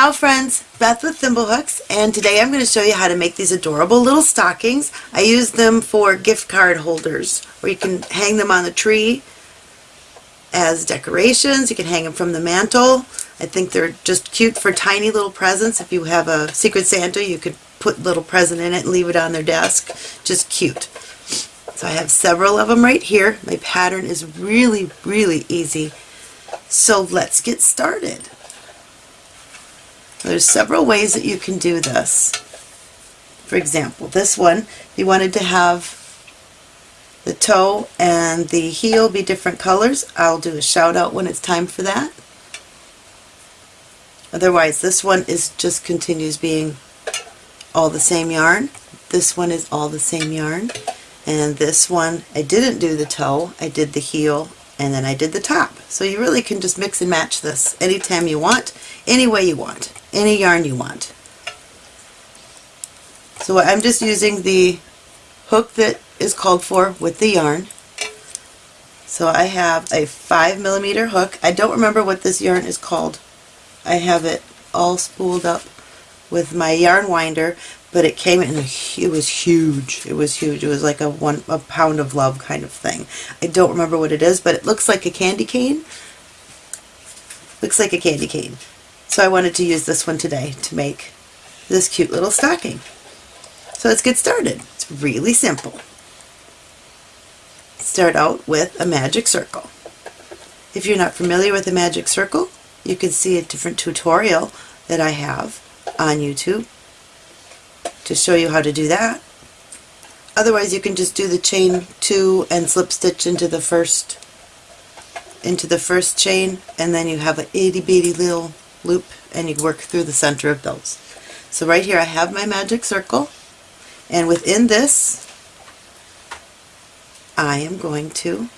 Ciao friends, Beth with Thimblehooks and today I'm going to show you how to make these adorable little stockings. I use them for gift card holders where you can hang them on the tree as decorations. You can hang them from the mantle. I think they're just cute for tiny little presents. If you have a Secret Santa you could put little present in it and leave it on their desk. Just cute. So I have several of them right here. My pattern is really really easy. So let's get started. There's several ways that you can do this. For example, this one, you wanted to have the toe and the heel be different colors, I'll do a shout out when it's time for that. Otherwise, this one is just continues being all the same yarn. This one is all the same yarn. And this one, I didn't do the toe, I did the heel, and then I did the top. So you really can just mix and match this anytime you want, any way you want any yarn you want. So I'm just using the hook that is called for with the yarn. So I have a 5 millimeter hook. I don't remember what this yarn is called. I have it all spooled up with my yarn winder, but it came in it was huge. It was huge. It was like a one a pound of love kind of thing. I don't remember what it is, but it looks like a candy cane. Looks like a candy cane. So I wanted to use this one today to make this cute little stocking. So let's get started. It's really simple. Start out with a magic circle. If you're not familiar with a magic circle, you can see a different tutorial that I have on YouTube to show you how to do that. Otherwise you can just do the chain two and slip stitch into the first into the first chain and then you have an itty bitty little loop and you work through the center of those. So right here I have my magic circle and within this I am going to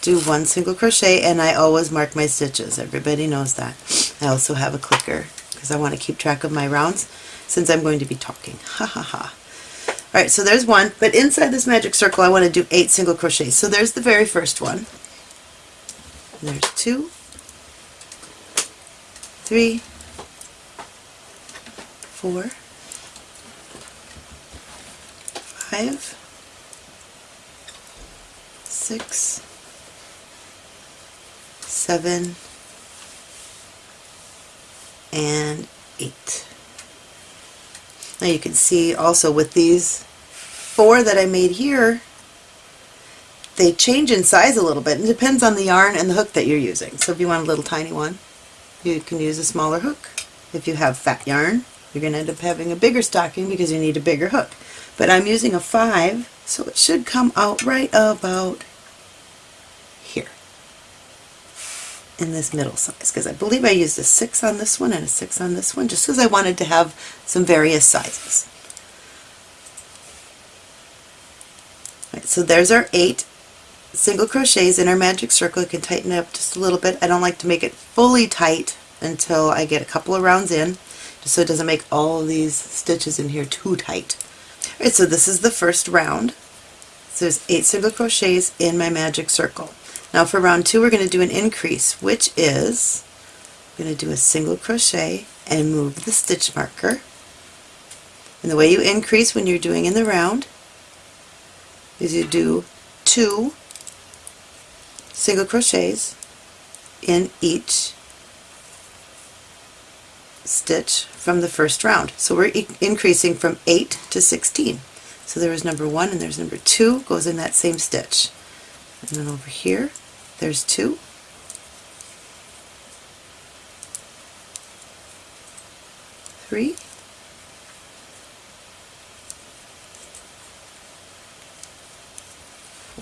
do one single crochet and I always mark my stitches. Everybody knows that. I also have a clicker because I want to keep track of my rounds since I'm going to be talking. Ha ha ha. Alright, so there's one, but inside this magic circle I want to do eight single crochets. So there's the very first one. There's two, three, four, five, six, seven, and eight. Now you can see also with these four that I made here, they change in size a little bit. It depends on the yarn and the hook that you're using. So if you want a little tiny one, you can use a smaller hook. If you have fat yarn, you're going to end up having a bigger stocking because you need a bigger hook. But I'm using a 5, so it should come out right about here in this middle size because I believe I used a 6 on this one and a 6 on this one just because I wanted to have some various sizes. So there's our 8 single crochets in our magic circle. You can tighten it up just a little bit. I don't like to make it fully tight until I get a couple of rounds in, just so it doesn't make all these stitches in here too tight. Alright, so this is the first round. So there's eight single crochets in my magic circle. Now for round two we're going to do an increase, which is I'm going to do a single crochet and move the stitch marker. And the way you increase when you're doing in the round is you do two single crochets in each stitch from the first round. So we're e increasing from 8 to 16. So there was number 1 and there's number 2 goes in that same stitch. And then over here there's 2. Three,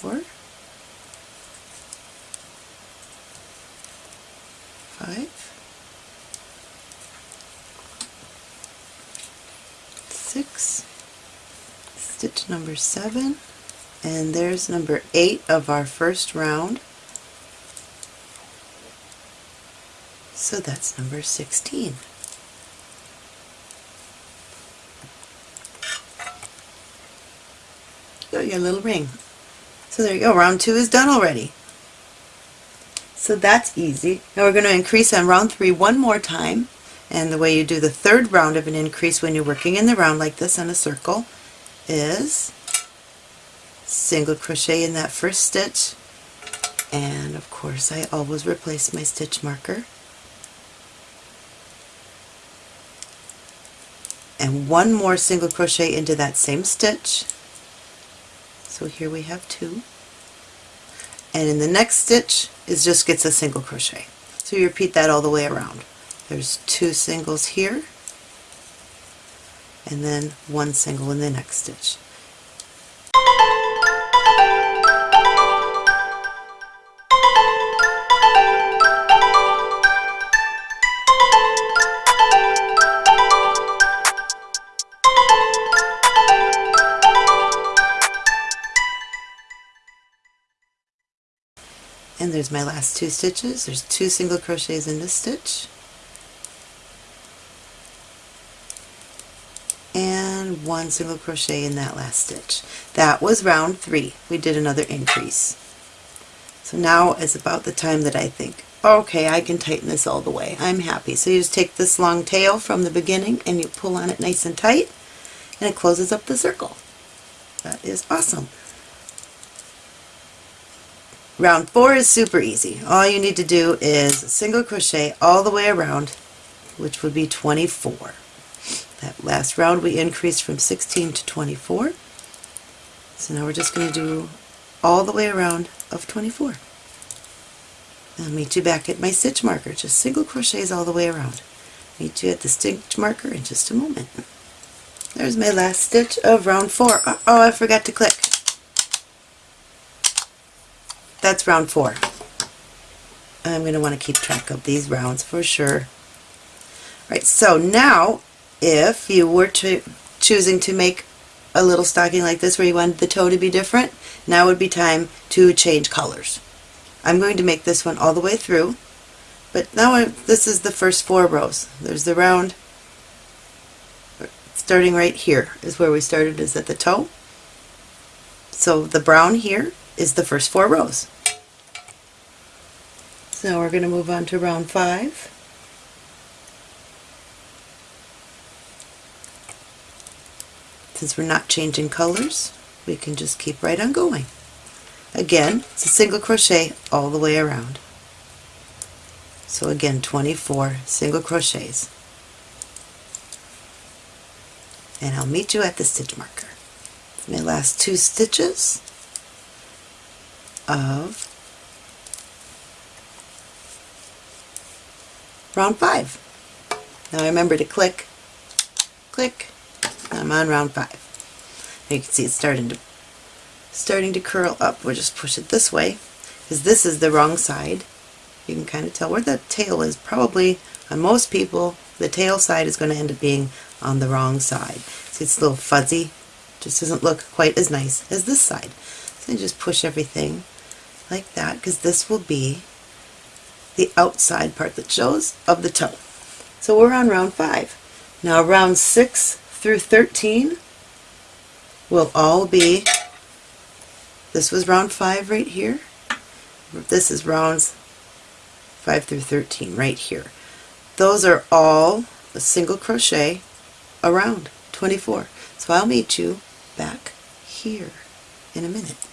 four, five, six, stitch number seven, and there's number eight of our first round. So that's number 16. Got your little ring. So there you go, round two is done already. So that's easy. Now we're going to increase on round three one more time And the way you do the third round of an increase when you're working in the round like this on a circle is single crochet in that first stitch. And of course I always replace my stitch marker. And one more single crochet into that same stitch. So here we have two. And in the next stitch it just gets a single crochet. So you repeat that all the way around there's two singles here and then one single in the next stitch. And there's my last two stitches. There's two single crochets in this stitch and one single crochet in that last stitch. That was round three. We did another increase. So now is about the time that I think okay I can tighten this all the way. I'm happy. So you just take this long tail from the beginning and you pull on it nice and tight and it closes up the circle. That is awesome. Round four is super easy. All you need to do is single crochet all the way around, which would be 24. That last round we increased from 16 to 24. So now we're just going to do all the way around of 24. I'll meet you back at my stitch marker. Just single crochets all the way around. Meet you at the stitch marker in just a moment. There's my last stitch of round four. Uh oh, I forgot to click. That's round four. I'm going to want to keep track of these rounds for sure. All right, so now if you were to choosing to make a little stocking like this where you wanted the toe to be different, now would be time to change colors. I'm going to make this one all the way through, but now I, this is the first four rows. There's the round, starting right here is where we started, is at the toe. So the brown here is the first four rows. So now we're going to move on to round five. Since we're not changing colors, we can just keep right on going. Again, it's a single crochet all the way around. So again, 24 single crochets. And I'll meet you at the stitch marker. My last two stitches of round 5. Now remember to click, click, I'm on round 5. You can see it's starting to starting to curl up. We'll just push it this way because this is the wrong side. You can kind of tell where the tail is. Probably on most people the tail side is going to end up being on the wrong side. See it's a little fuzzy. Just doesn't look quite as nice as this side. So just push everything like that because this will be the outside part that shows of the toe. So we're on round 5. Now round 6 through 13 will all be, this was round 5 right here, this is rounds 5 through 13 right here. Those are all a single crochet around 24. So I'll meet you back here in a minute.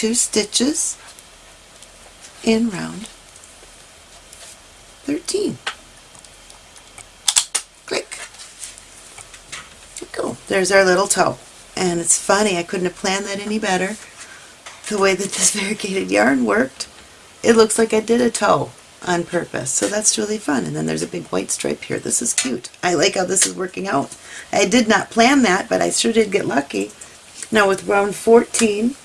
Two stitches in round 13. Click. Cool. There's our little toe. And it's funny, I couldn't have planned that any better. The way that this variegated yarn worked, it looks like I did a toe on purpose. So that's really fun. And then there's a big white stripe here. This is cute. I like how this is working out. I did not plan that, but I sure did get lucky. Now with round 14,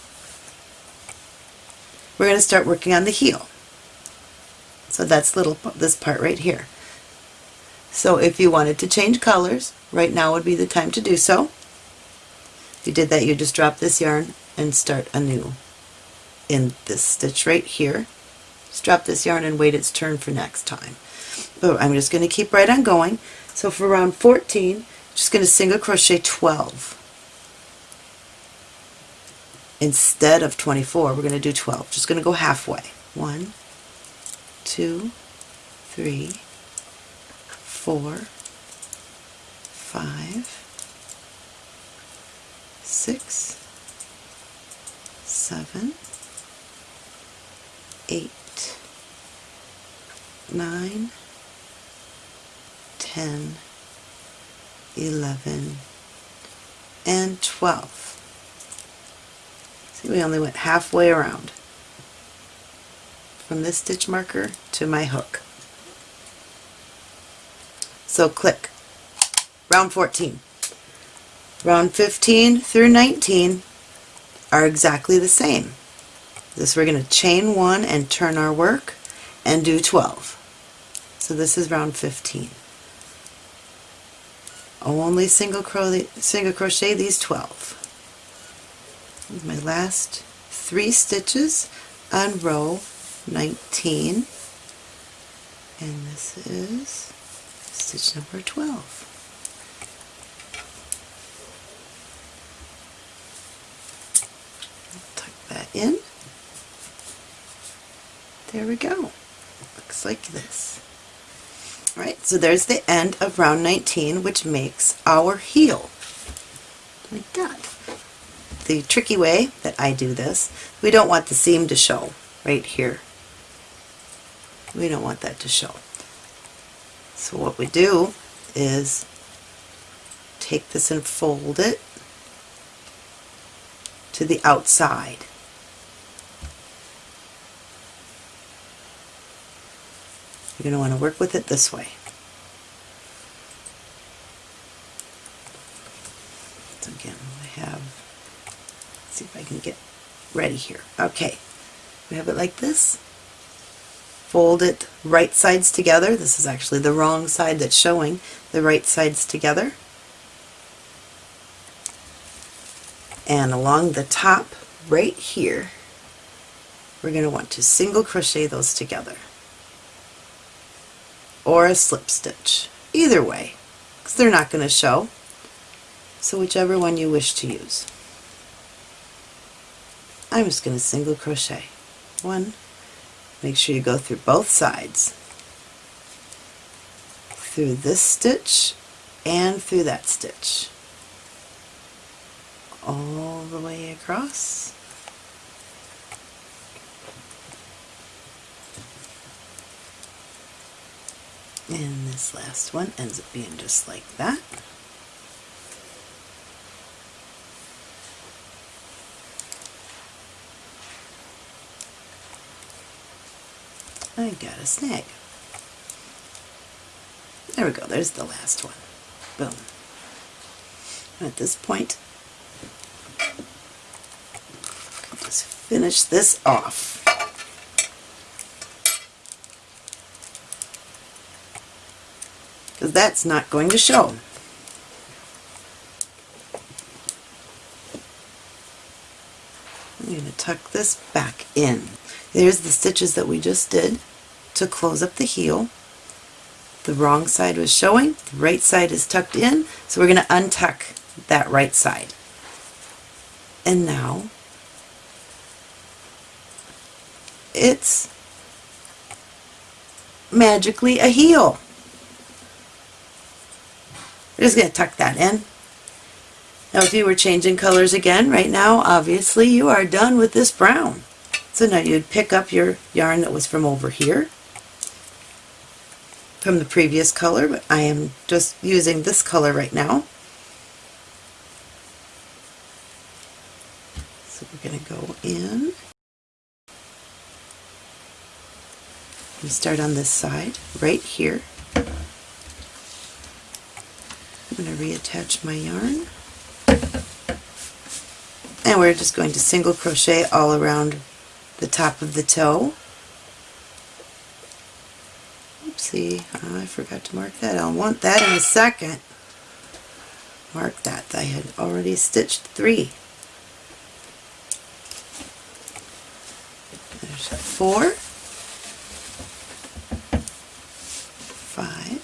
we're going to start working on the heel. So that's little this part right here. So if you wanted to change colors, right now would be the time to do so. If you did that, you just drop this yarn and start anew in this stitch right here. Just drop this yarn and wait its turn for next time. But I'm just going to keep right on going. So for round 14, just going to single crochet 12. Instead of 24, we're going to do 12. Just going to go halfway. One, two, three, four, five, six, seven, eight, nine, ten, eleven, and 12. See, we only went halfway around from this stitch marker to my hook. So click. Round 14. Round 15 through 19 are exactly the same. This we're going to chain one and turn our work and do 12. So this is round 15. Only single single crochet these 12. My last three stitches on row 19 and this is stitch number 12. Tuck that in. There we go. Looks like this. Alright, so there's the end of round 19 which makes our heel. Like that. The tricky way that I do this, we don't want the seam to show right here. We don't want that to show. So what we do is take this and fold it to the outside. You're going to want to work with it this way. So again, I have, see if I can get ready here. Okay, we have it like this fold it right sides together. This is actually the wrong side that's showing, the right sides together. And along the top right here, we're going to want to single crochet those together. Or a slip stitch. Either way, because they're not going to show. So whichever one you wish to use. I'm just going to single crochet. One, Make sure you go through both sides. Through this stitch and through that stitch. All the way across. And this last one ends up being just like that. I got a snag. There we go, there's the last one. Boom. At this point, just finish this off. Because that's not going to show. I'm going to tuck this back in. There's the stitches that we just did to close up the heel. The wrong side was showing, the right side is tucked in, so we're going to untuck that right side. And now it's magically a heel. We're just going to tuck that in. Now if you were changing colors again right now, obviously you are done with this brown. So now you'd pick up your yarn that was from over here from the previous color, but I am just using this color right now. So we're going to go in and start on this side right here. I'm going to reattach my yarn and we're just going to single crochet all around the top of the toe. Oopsie, I forgot to mark that. I'll want that in a second. Mark that. I had already stitched three. There's four, five,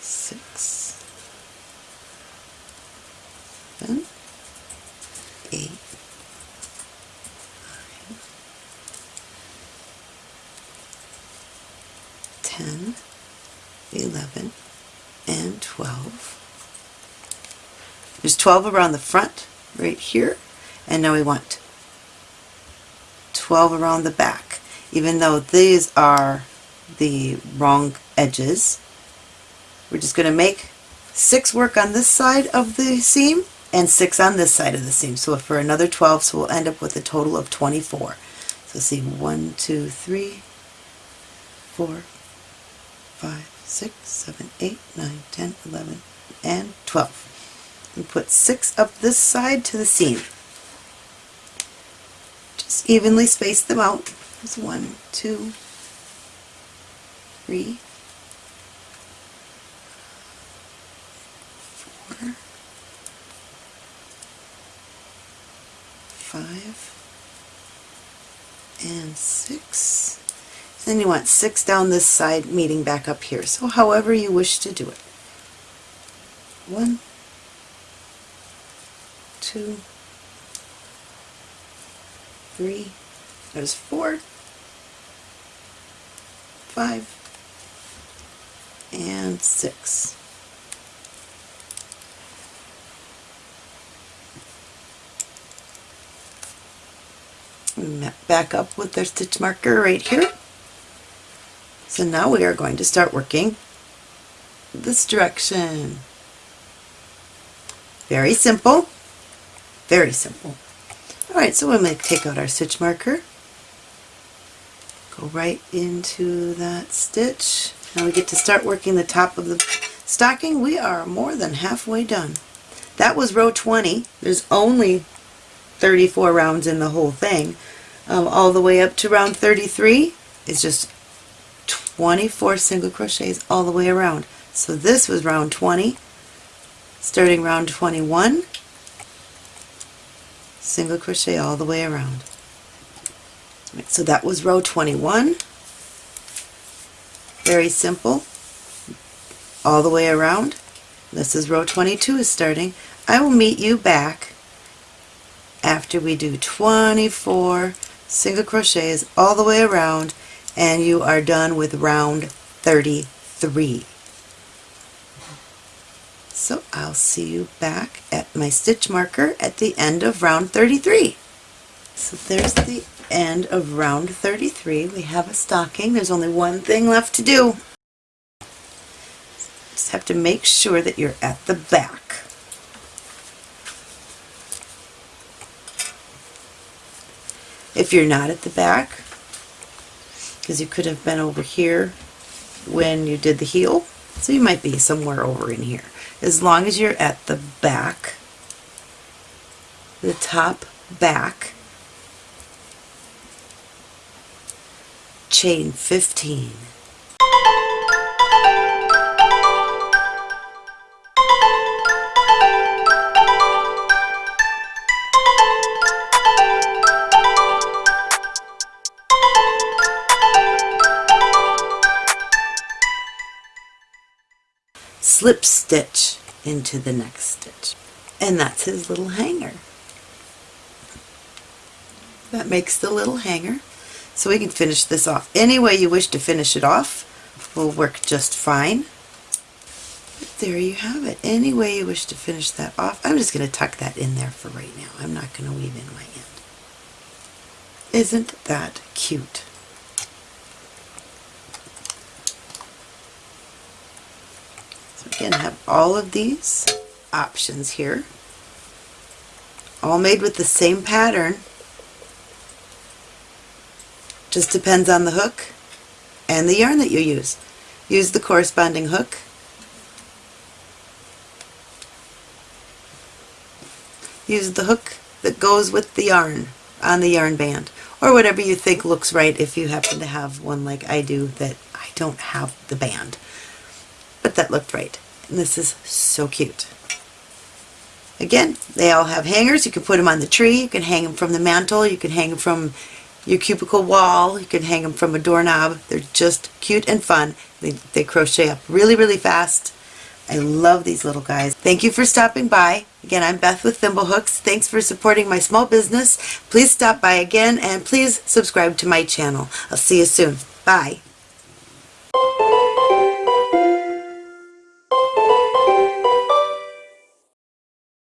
six, seven, eight, nine, ten, eleven, and twelve. There's 12 around the front right here and now we want 12 around the back. Even though these are the wrong edges we're just going to make six work on this side of the seam and six on this side of the seam. So for another 12 so we'll end up with a total of 24 so see one two three four five six seven eight nine ten eleven and 12 and put six up this side to the seam. Just evenly space them out. There's one, two, three, four, five, and six. Then you want six down this side meeting back up here. So however you wish to do it. One, two, three, there's four, five, and six. Back up with our stitch marker right here. So now we are going to start working this direction. Very simple. Very simple. Alright, so we're going to take out our stitch marker. Go right into that stitch. Now we get to start working the top of the stocking. We are more than halfway done. That was row 20. There's only 34 rounds in the whole thing. Um, all the way up to round 33 is just 24 single crochets all the way around. So this was round 20. Starting round 21, single crochet all the way around. So that was row 21. Very simple. All the way around. This is row 22 is starting. I will meet you back after we do 24 single crochets all the way around and you are done with round 33. So I'll see you back at my stitch marker at the end of round 33. So there's the end of round 33. We have a stocking. There's only one thing left to do. Just have to make sure that you're at the back. If you're not at the back, because you could have been over here when you did the heel, so you might be somewhere over in here as long as you're at the back, the top back, chain 15. Slip stitch into the next stitch. And that's his little hanger. That makes the little hanger. So we can finish this off. Any way you wish to finish it off will work just fine. But there you have it. Any way you wish to finish that off. I'm just going to tuck that in there for right now. I'm not going to weave in my end. Isn't that cute? So again, have all of these options here. All made with the same pattern. Just depends on the hook and the yarn that you use. Use the corresponding hook. Use the hook that goes with the yarn on the yarn band or whatever you think looks right if you happen to have one like I do that I don't have the band but that looked right and this is so cute again they all have hangers you can put them on the tree you can hang them from the mantle you can hang them from your cubicle wall you can hang them from a doorknob they're just cute and fun they, they crochet up really really fast I love these little guys. Thank you for stopping by. Again, I'm Beth with Thimblehooks. Thanks for supporting my small business. Please stop by again and please subscribe to my channel. I'll see you soon. Bye.